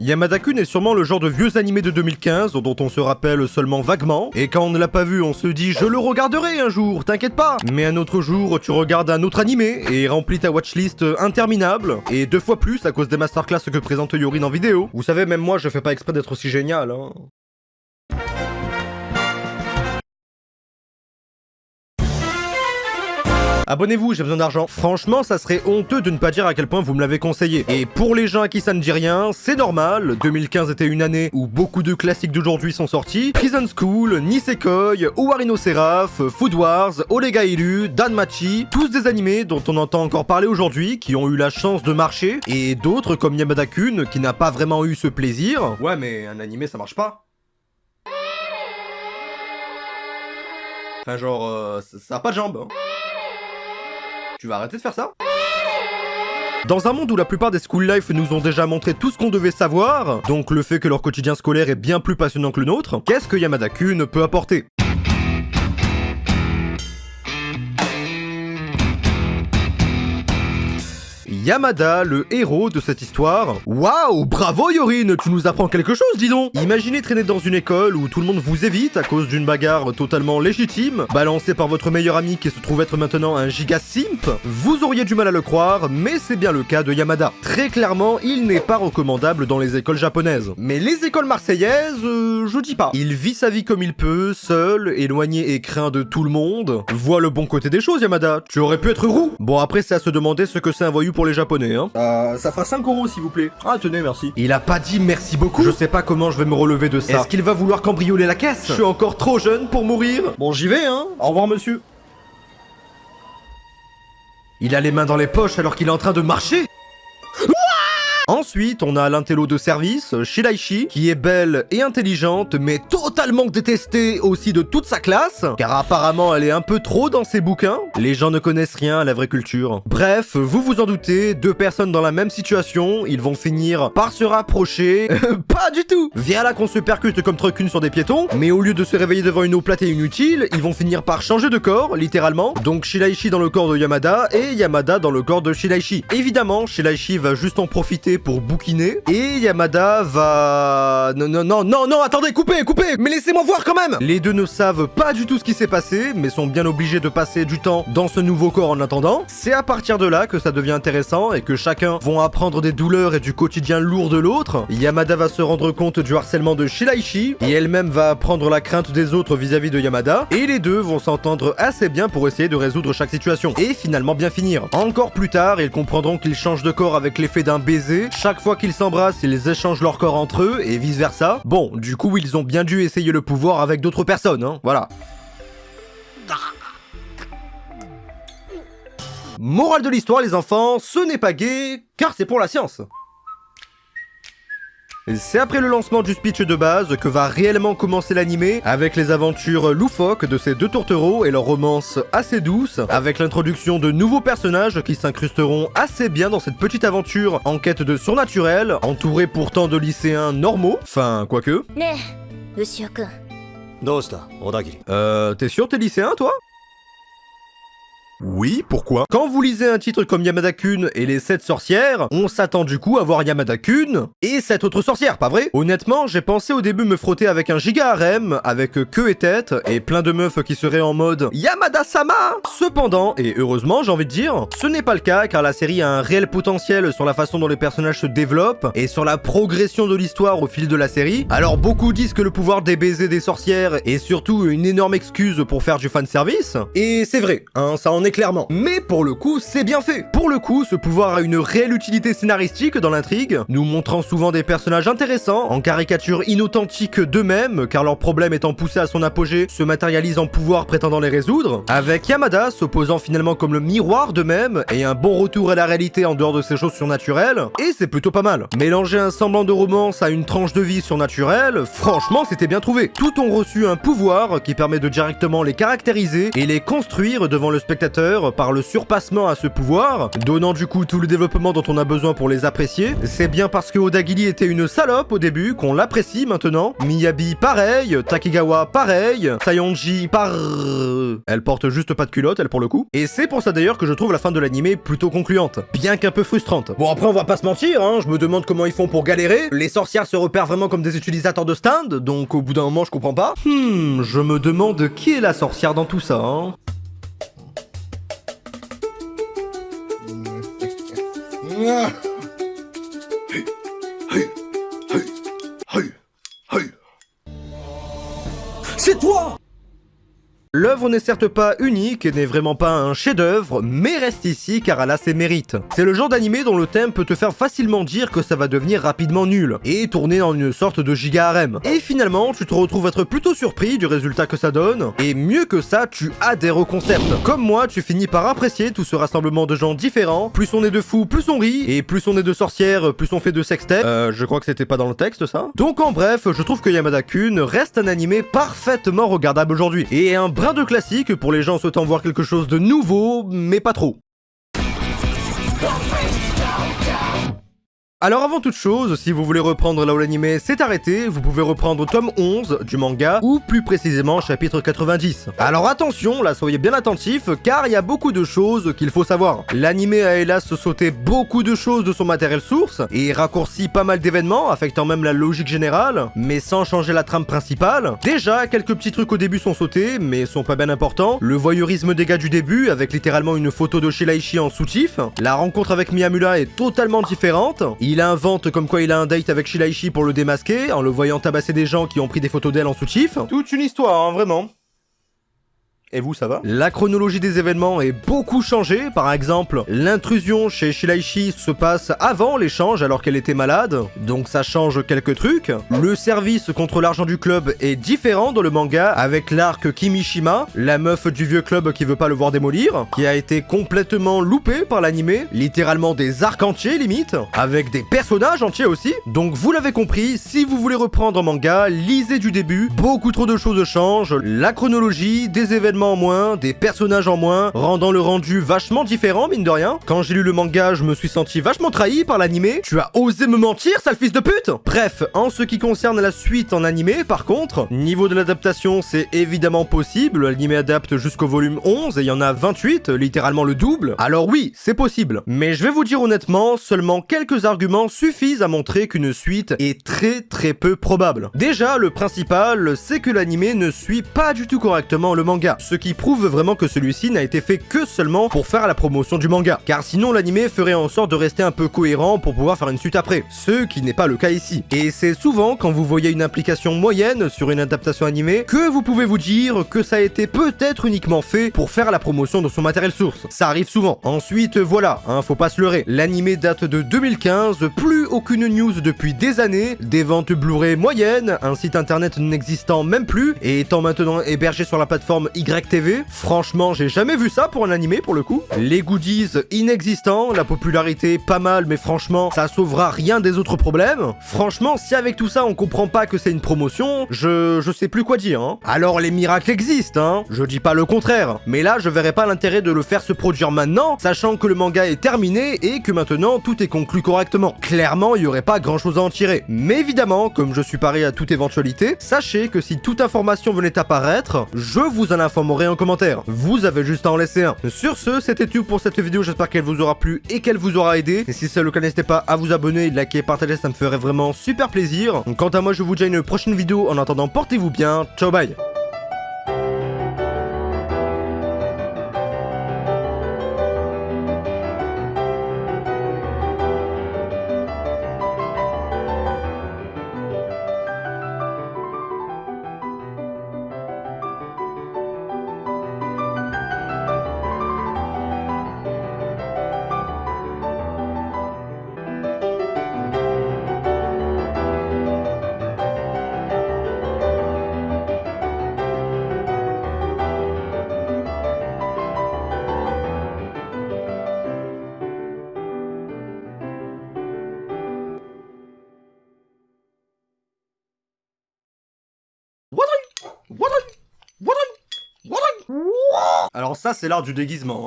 Yamada-kun est sûrement le genre de vieux animé de 2015 dont on se rappelle seulement vaguement, et quand on ne l'a pas vu, on se dit je le regarderai un jour, t'inquiète pas. Mais un autre jour, tu regardes un autre animé et remplis ta watchlist interminable, et deux fois plus à cause des masterclass que présente Yorin en vidéo. Vous savez, même moi, je fais pas exprès d'être aussi génial, hein. Abonnez-vous, j'ai besoin d'argent. Franchement, ça serait honteux de ne pas dire à quel point vous me l'avez conseillé. Et pour les gens à qui ça ne dit rien, c'est normal. 2015 était une année où beaucoup de classiques d'aujourd'hui sont sortis. Prison School, Nisekoi, Owarino Seraph, Food Wars, Olega Iru, Danmachi, tous des animés dont on entend encore parler aujourd'hui, qui ont eu la chance de marcher, et d'autres comme Yamada-kun, qui n'a pas vraiment eu ce plaisir. Ouais, mais un animé ça marche pas. Enfin genre, euh, ça a pas de jambes. hein. Tu vas arrêter de faire ça. Dans un monde où la plupart des school life nous ont déjà montré tout ce qu'on devait savoir, donc le fait que leur quotidien scolaire est bien plus passionnant que le nôtre, qu'est-ce que Yamada-kun peut apporter? Yamada, le héros de cette histoire. Waouh, bravo Yorin, tu nous apprends quelque chose, dis donc Imaginez traîner dans une école où tout le monde vous évite à cause d'une bagarre totalement légitime, balancée par votre meilleur ami qui se trouve être maintenant un giga simp. Vous auriez du mal à le croire, mais c'est bien le cas de Yamada. Très clairement, il n'est pas recommandable dans les écoles japonaises. Mais les écoles marseillaises, euh, je dis pas. Il vit sa vie comme il peut, seul, éloigné et craint de tout le monde. Vois le bon côté des choses, Yamada. Tu aurais pu être roux. Bon, après, c'est à se demander ce que c'est un voyou pour les japonais, hein. Euh, ça fera 5 euros s'il vous plaît. Ah tenez, merci. Il a pas dit merci beaucoup. Je sais pas comment je vais me relever de ça. Est-ce qu'il va vouloir cambrioler la caisse? Je suis encore trop jeune pour mourir. Bon j'y vais hein. Au revoir monsieur. Il a les mains dans les poches alors qu'il est en train de marcher Ensuite, on a l'intello de service, Shiraishi, qui est belle et intelligente, mais totalement détestée aussi de toute sa classe, car apparemment elle est un peu trop dans ses bouquins. Les gens ne connaissent rien à la vraie culture. Bref, vous vous en doutez, deux personnes dans la même situation, ils vont finir par se rapprocher. pas du tout Viens là qu'on se percute comme trucune sur des piétons, mais au lieu de se réveiller devant une eau plate et inutile, ils vont finir par changer de corps, littéralement. Donc Shiraishi dans le corps de Yamada, et Yamada dans le corps de Shiraishi. Évidemment, Shiraishi va juste en profiter pour bouquiner et Yamada va... Non, non, non, non, attendez, coupez, coupez Mais laissez-moi voir quand même Les deux ne savent pas du tout ce qui s'est passé, mais sont bien obligés de passer du temps dans ce nouveau corps en attendant. C'est à partir de là que ça devient intéressant et que chacun vont apprendre des douleurs et du quotidien lourd de l'autre. Yamada va se rendre compte du harcèlement de Shiraishi et elle-même va apprendre la crainte des autres vis-à-vis de Yamada et les deux vont s'entendre assez bien pour essayer de résoudre chaque situation et finalement bien finir. Encore plus tard, ils comprendront qu'ils changent de corps avec l'effet d'un baiser. Chaque fois qu'ils s'embrassent, ils échangent leur corps entre eux et vice versa. Bon, du coup, ils ont bien dû essayer le pouvoir avec d'autres personnes, hein. Voilà. Morale de l'histoire, les enfants, ce n'est pas gay, car c'est pour la science. C'est après le lancement du speech de base que va réellement commencer l'animé, avec les aventures loufoques de ces deux tourtereaux et leur romance assez douce, avec l'introduction de nouveaux personnages qui s'incrusteront assez bien dans cette petite aventure en quête de surnaturel, entourée pourtant de lycéens normaux, enfin quoique. Euh, t'es sûr t'es lycéen toi? Oui, pourquoi? Quand vous lisez un titre comme Yamada-kun et les 7 sorcières, on s'attend du coup à voir Yamada-kun et cette autre sorcière, pas vrai? Honnêtement, j'ai pensé au début me frotter avec un giga harem, avec queue et tête, et plein de meufs qui seraient en mode Yamada-sama! Cependant, et heureusement j'ai envie de dire, ce n'est pas le cas car la série a un réel potentiel sur la façon dont les personnages se développent et sur la progression de l'histoire au fil de la série. Alors beaucoup disent que le pouvoir des baisers des sorcières est surtout une énorme excuse pour faire du fanservice, et c'est vrai, hein, ça en clairement. Mais pour le coup, c'est bien fait. Pour le coup, ce pouvoir a une réelle utilité scénaristique dans l'intrigue, nous montrant souvent des personnages intéressants, en caricature inauthentique d'eux-mêmes, car leur problème étant poussé à son apogée, se matérialise en pouvoir prétendant les résoudre, avec Yamada s'opposant finalement comme le miroir d'eux-mêmes, et un bon retour à la réalité en dehors de ces choses surnaturelles, et c'est plutôt pas mal. Mélanger un semblant de romance à une tranche de vie surnaturelle, franchement c'était bien trouvé. Tout ont reçu un pouvoir qui permet de directement les caractériser et les construire devant le spectateur par le surpassement à ce pouvoir, donnant du coup tout le développement dont on a besoin pour les apprécier. C'est bien parce que Odagili était une salope au début qu'on l'apprécie maintenant. Miyabi pareil, Takigawa pareil, Sayonji par... Elle porte juste pas de culotte, elle pour le coup. Et c'est pour ça d'ailleurs que je trouve la fin de l'animé plutôt concluante, bien qu'un peu frustrante. Bon après on va pas se mentir, hein, je me demande comment ils font pour galérer. Les sorcières se repèrent vraiment comme des utilisateurs de stand, donc au bout d'un moment je comprends pas. Hmm, je me demande qui est la sorcière dans tout ça, hein. はいはい。L'œuvre n'est certes pas unique et n'est vraiment pas un chef-d'œuvre, mais reste ici car elle a ses mérites. C'est le genre d'animé dont le thème peut te faire facilement dire que ça va devenir rapidement nul, et tourner en une sorte de giga harem. Et finalement, tu te retrouves être plutôt surpris du résultat que ça donne, et mieux que ça, tu adhères au concept. Comme moi, tu finis par apprécier tout ce rassemblement de gens différents, plus on est de fous, plus on rit, et plus on est de sorcières, plus on fait de sextet. Euh, je crois que c'était pas dans le texte ça? Donc en bref, je trouve que Yamada-kun reste un animé parfaitement regardable aujourd'hui, et un brin de classique pour les gens souhaitant voir quelque chose de nouveau, mais pas trop. Alors avant toute chose, si vous voulez reprendre là où l'anime s'est arrêté, vous pouvez reprendre tome 11 du manga, ou plus précisément chapitre 90. Alors attention, là soyez bien attentifs, car il y a beaucoup de choses qu'il faut savoir. L'anime a hélas sauté beaucoup de choses de son matériel source, et raccourci pas mal d'événements, affectant même la logique générale, mais sans changer la trame principale. Déjà, quelques petits trucs au début sont sautés, mais sont pas bien importants. Le voyeurisme des gars du début, avec littéralement une photo de Shiraishi en soutif. La rencontre avec Miyamura est totalement différente. Invente comme quoi il a un date avec Shiraishi pour le démasquer, en le voyant tabasser des gens qui ont pris des photos d'elle en soutif. Toute une histoire, hein, vraiment. Et vous, ça va La chronologie des événements est beaucoup changée. Par exemple, l'intrusion chez Shiraishi se passe avant l'échange alors qu'elle était malade, donc ça change quelques trucs. Le service contre l'argent du club est différent dans le manga avec l'arc Kimishima, la meuf du vieux club qui veut pas le voir démolir, qui a été complètement loupé par l'animé, littéralement des arcs entiers limite, avec des personnages entiers aussi. Donc vous l'avez compris, si vous voulez reprendre manga, lisez du début, beaucoup trop de choses changent, la chronologie, des événements en moins, des personnages en moins, rendant le rendu vachement différent, mine de rien. Quand j'ai lu le manga, je me suis senti vachement trahi par l'animé. Tu as osé me mentir, sale fils de pute Bref, en ce qui concerne la suite en animé, par contre, niveau de l'adaptation, c'est évidemment possible. L'animé adapte jusqu'au volume 11 et il y en a 28, littéralement le double. Alors oui, c'est possible. Mais je vais vous dire honnêtement, seulement quelques arguments suffisent à montrer qu'une suite est très très peu probable. Déjà, le principal, c'est que l'animé ne suit pas du tout correctement le manga qui prouve vraiment que celui-ci n'a été fait que seulement pour faire la promotion du manga. Car sinon l'anime ferait en sorte de rester un peu cohérent pour pouvoir faire une suite après, ce qui n'est pas le cas ici. Et c'est souvent quand vous voyez une implication moyenne sur une adaptation animée que vous pouvez vous dire que ça a été peut-être uniquement fait pour faire la promotion de son matériel source. Ça arrive souvent. Ensuite, voilà, hein, faut pas se leurrer. L'anime date de 2015, plus aucune news depuis des années, des ventes Blu-ray moyennes, un site internet n'existant même plus et étant maintenant hébergé sur la plateforme Y TV. Franchement, j'ai jamais vu ça pour un animé pour le coup. Les goodies inexistants, la popularité pas mal, mais franchement, ça sauvera rien des autres problèmes. Franchement, si avec tout ça on comprend pas que c'est une promotion, je, je sais plus quoi dire. Hein. Alors les miracles existent, hein. Je dis pas le contraire. Mais là, je verrais pas l'intérêt de le faire se produire maintenant, sachant que le manga est terminé et que maintenant tout est conclu correctement. Clairement, il y aurait pas grand chose à en tirer. Mais évidemment, comme je suis paré à toute éventualité, sachez que si toute information venait apparaître, je vous en informerai en commentaire. Vous avez juste à en laisser un. Sur ce, c'était tout pour cette vidéo, j'espère qu'elle vous aura plu et qu'elle vous aura aidé. Et si c'est le cas, n'hésitez pas à vous abonner, liker, partager, ça me ferait vraiment super plaisir. Quant à moi, je vous dis à une prochaine vidéo. En attendant, portez-vous bien. Ciao, bye Alors ça, c'est l'art du déguisement. Hein.